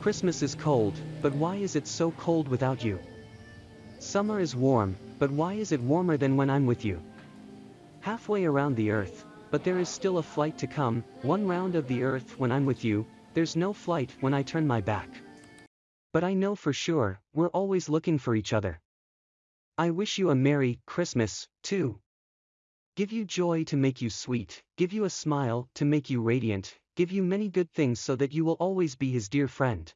Christmas is cold, but why is it so cold without you? Summer is warm, but why is it warmer than when I'm with you? Halfway around the earth, but there is still a flight to come, one round of the earth when I'm with you, there's no flight when I turn my back. But I know for sure, we're always looking for each other. I wish you a Merry Christmas, too. Give you joy to make you sweet, give you a smile to make you radiant, give you many good things so that you will always be his dear friend.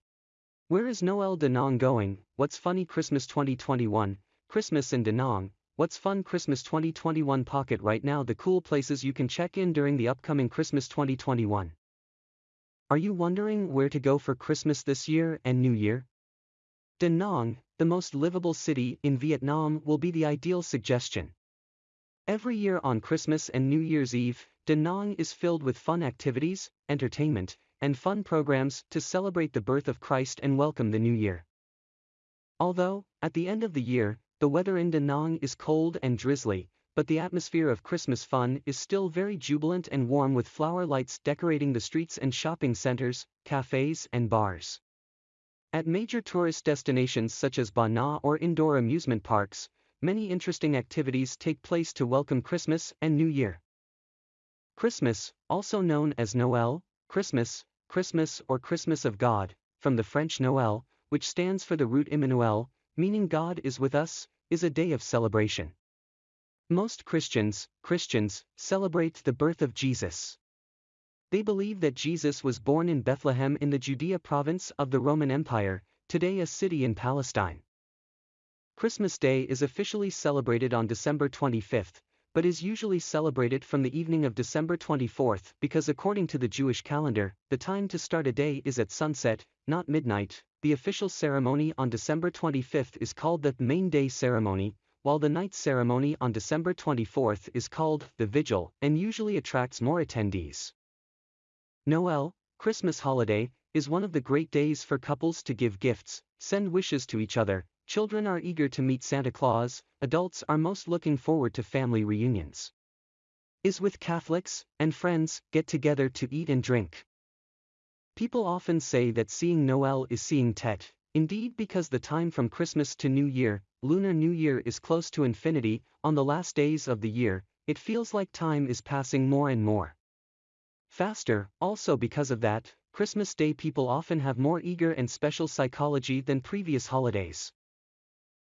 Where is Noel Da Nang going? What's funny Christmas 2021? Christmas in Da Nang. What's fun Christmas 2021 pocket right now the cool places you can check in during the upcoming Christmas 2021. Are you wondering where to go for Christmas this year and New Year? Da Nang, the most livable city in Vietnam will be the ideal suggestion. Every year on Christmas and New Year's Eve, Da Nang is filled with fun activities, entertainment, and fun programs to celebrate the birth of Christ and welcome the new year. Although, at the end of the year, the weather in Da Nang is cold and drizzly, but the atmosphere of Christmas fun is still very jubilant and warm with flower lights decorating the streets and shopping centers, cafes and bars. At major tourist destinations such as Ba Na or indoor amusement parks, many interesting activities take place to welcome Christmas and New Year. Christmas, also known as Noel, Christmas, Christmas or Christmas of God, from the French Noël, which stands for the root Immanuel, meaning God is with us, is a day of celebration. Most Christians, Christians, celebrate the birth of Jesus. They believe that Jesus was born in Bethlehem in the Judea province of the Roman Empire, today a city in Palestine. Christmas Day is officially celebrated on December 25th, but is usually celebrated from the evening of December 24th because according to the Jewish calendar, the time to start a day is at sunset, not midnight. The official ceremony on December 25th is called the main day ceremony, while the night ceremony on December 24th is called the vigil and usually attracts more attendees. Noel, Christmas holiday, is one of the great days for couples to give gifts, send wishes to each other, children are eager to meet Santa Claus, adults are most looking forward to family reunions. Is with Catholics and friends get together to eat and drink. People often say that seeing Noel is seeing Tet, indeed because the time from Christmas to New Year, Lunar New Year is close to infinity, on the last days of the year, it feels like time is passing more and more. Faster, also because of that, Christmas Day people often have more eager and special psychology than previous holidays.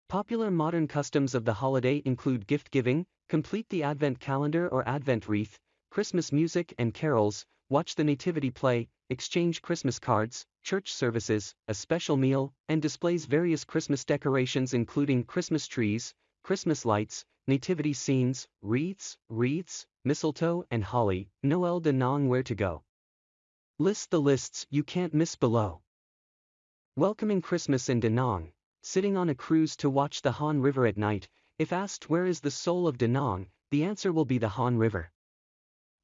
Popular modern customs of the holiday include gift giving, complete the Advent calendar or Advent wreath, Christmas music and carols, watch the nativity play, exchange Christmas cards, church services, a special meal, and displays various Christmas decorations including Christmas trees, Christmas lights, nativity scenes, wreaths, wreaths, mistletoe and holly, Noel Da Nang where to go. List the lists you can't miss below. Welcoming Christmas in Da Nang, sitting on a cruise to watch the Han River at night, if asked where is the soul of Da Nang, the answer will be the Han River.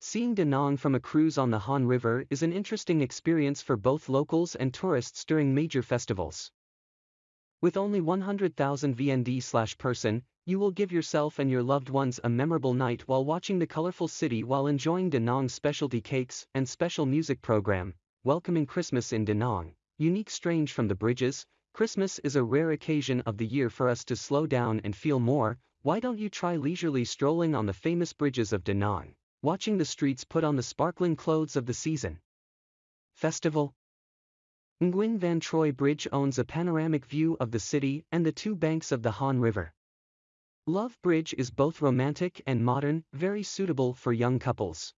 Seeing Da Nang from a cruise on the Han River is an interesting experience for both locals and tourists during major festivals. With only 100,000 VND person, you will give yourself and your loved ones a memorable night while watching the colorful city while enjoying Da Nang's specialty cakes and special music program, welcoming Christmas in Da Nang. Unique strange from the bridges, Christmas is a rare occasion of the year for us to slow down and feel more, why don't you try leisurely strolling on the famous bridges of Da Nang, watching the streets put on the sparkling clothes of the season. Festival Nguyen Van Troi Bridge owns a panoramic view of the city and the two banks of the Han River. Love Bridge is both romantic and modern, very suitable for young couples.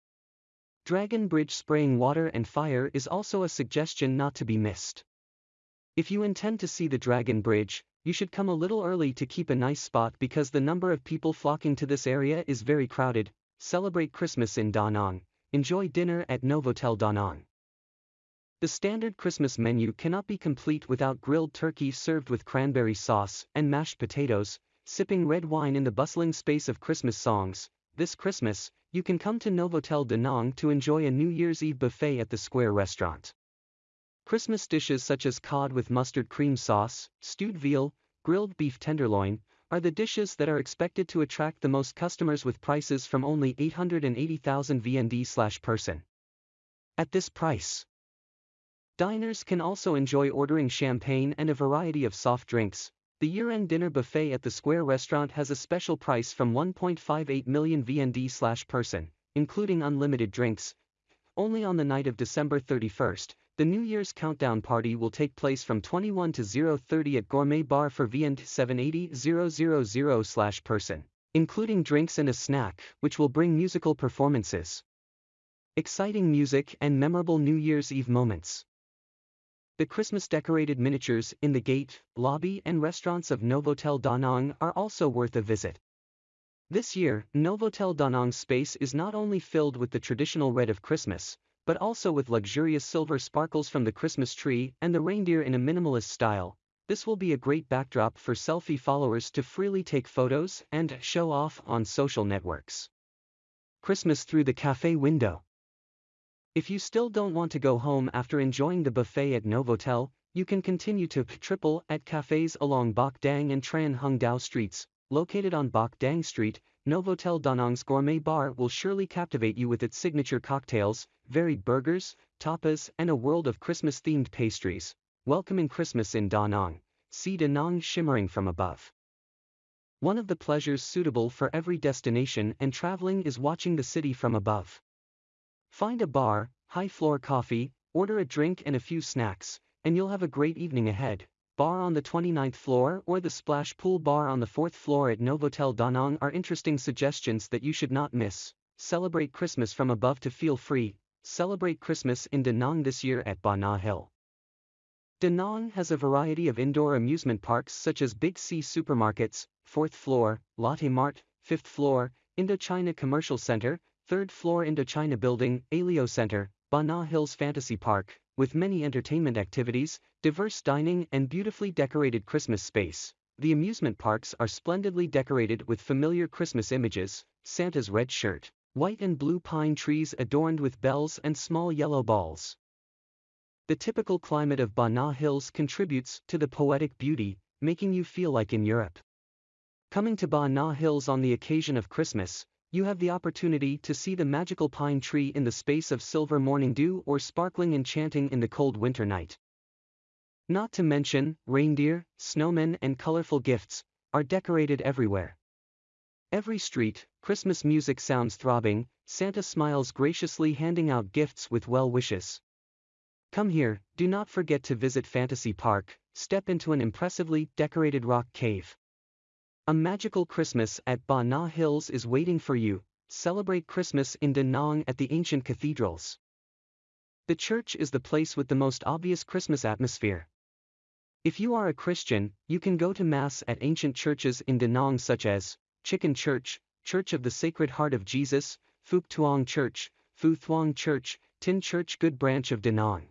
Dragon Bridge spraying water and fire is also a suggestion not to be missed. If you intend to see the Dragon Bridge, you should come a little early to keep a nice spot because the number of people flocking to this area is very crowded. Celebrate Christmas in Da Nang, enjoy dinner at Novotel Da Nang. The standard Christmas menu cannot be complete without grilled turkey served with cranberry sauce and mashed potatoes, sipping red wine in the bustling space of Christmas songs, this Christmas, you can come to Novotel Da Nang to enjoy a New Year's Eve buffet at the Square restaurant. Christmas dishes such as cod with mustard cream sauce, stewed veal, grilled beef tenderloin, are the dishes that are expected to attract the most customers with prices from only 880,000 VND person. At this price, Diners can also enjoy ordering champagne and a variety of soft drinks. The year-end dinner buffet at the Square restaurant has a special price from 1.58 million VND person, including unlimited drinks. Only on the night of December 31st, the New Year's countdown party will take place from 21 to 030 at Gourmet Bar for VND 780 000 slash person, including drinks and a snack, which will bring musical performances. Exciting music and memorable New Year's Eve moments. The Christmas decorated miniatures in the gate, lobby and restaurants of Novotel Da Nang are also worth a visit. This year, Novotel Da Nang's space is not only filled with the traditional red of Christmas, but also with luxurious silver sparkles from the Christmas tree and the reindeer in a minimalist style. This will be a great backdrop for selfie followers to freely take photos and show off on social networks. Christmas through the cafe window. If you still don't want to go home after enjoying the buffet at Novotel, you can continue to triple at cafes along Bach Dang and Tran Hung Dao streets, located on Bach Dang Street, Novotel Da Nang's gourmet bar will surely captivate you with its signature cocktails, varied burgers, tapas and a world of Christmas-themed pastries. Welcoming Christmas in Da Nang, see Da Nang shimmering from above. One of the pleasures suitable for every destination and traveling is watching the city from above. Find a bar, high-floor coffee, order a drink and a few snacks, and you'll have a great evening ahead bar on the 29th floor or the splash pool bar on the 4th floor at Novotel Da Nang are interesting suggestions that you should not miss. Celebrate Christmas from above to feel free. Celebrate Christmas in Da Nang this year at Ba Na Hill. Da Nang has a variety of indoor amusement parks such as Big C Supermarkets, 4th floor, Lotte Mart, 5th floor, Indochina Commercial Center, 3rd floor Indochina Building, Helio Center, Ba Na Hills Fantasy Park, with many entertainment activities, diverse dining and beautifully decorated Christmas space. The amusement parks are splendidly decorated with familiar Christmas images, Santa's red shirt, white and blue pine trees adorned with bells and small yellow balls. The typical climate of Ba Na Hills contributes to the poetic beauty, making you feel like in Europe. Coming to Ba Na Hills on the occasion of Christmas, you have the opportunity to see the magical pine tree in the space of silver morning dew or sparkling enchanting in the cold winter night. Not to mention, reindeer, snowmen and colorful gifts, are decorated everywhere. Every street, Christmas music sounds throbbing, Santa smiles graciously handing out gifts with well wishes. Come here, do not forget to visit Fantasy Park, step into an impressively decorated rock cave. A magical Christmas at Ba Na Hills is waiting for you. Celebrate Christmas in Da Nang at the ancient cathedrals. The church is the place with the most obvious Christmas atmosphere. If you are a Christian, you can go to Mass at ancient churches in Da Nang such as Chicken Church, Church of the Sacred Heart of Jesus, Phuc Tuong Church, Phu Thuong Church, Tin Church Good Branch of Da Nang.